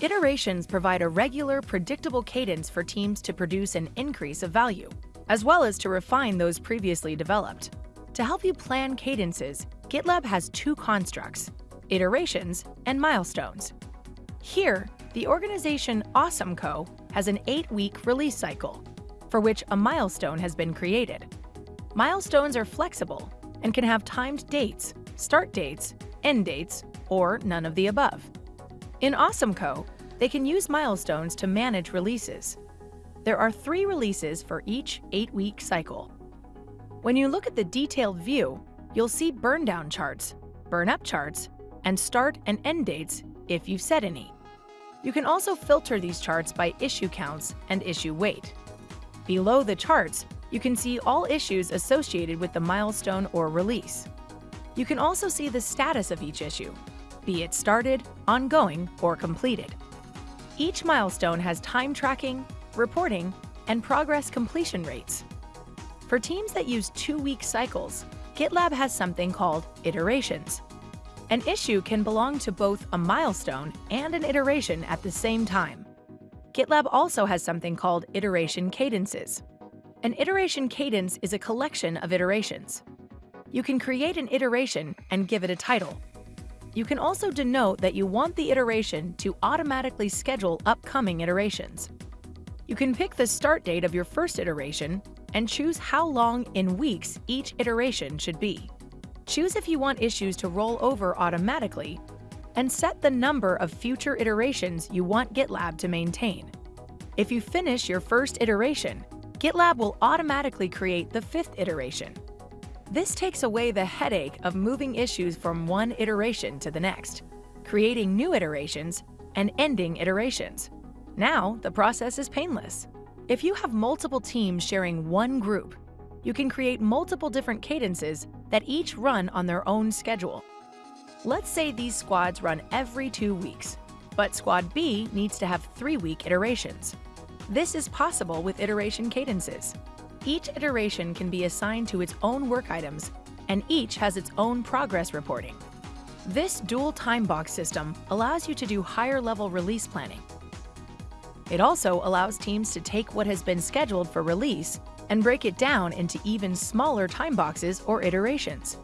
Iterations provide a regular, predictable cadence for teams to produce an increase of value, as well as to refine those previously developed. To help you plan cadences, GitLab has two constructs, iterations and milestones. Here, the organization AwesomeCo has an eight-week release cycle, for which a milestone has been created. Milestones are flexible and can have timed dates, start dates, end dates, or none of the above. In AwesomeCo, they can use milestones to manage releases. There are three releases for each eight-week cycle. When you look at the detailed view, you'll see burn-down charts, burn-up charts, and start and end dates if you've set any. You can also filter these charts by issue counts and issue weight. Below the charts, you can see all issues associated with the milestone or release. You can also see the status of each issue, be it started, ongoing, or completed. Each milestone has time tracking, reporting, and progress completion rates. For teams that use two-week cycles, GitLab has something called iterations. An issue can belong to both a milestone and an iteration at the same time. GitLab also has something called iteration cadences. An iteration cadence is a collection of iterations. You can create an iteration and give it a title, you can also denote that you want the iteration to automatically schedule upcoming iterations. You can pick the start date of your first iteration and choose how long in weeks each iteration should be. Choose if you want issues to roll over automatically and set the number of future iterations you want GitLab to maintain. If you finish your first iteration, GitLab will automatically create the fifth iteration. This takes away the headache of moving issues from one iteration to the next, creating new iterations, and ending iterations. Now, the process is painless. If you have multiple teams sharing one group, you can create multiple different cadences that each run on their own schedule. Let's say these squads run every two weeks, but Squad B needs to have three-week iterations. This is possible with iteration cadences. Each iteration can be assigned to its own work items, and each has its own progress reporting. This dual time box system allows you to do higher-level release planning. It also allows teams to take what has been scheduled for release and break it down into even smaller time boxes or iterations.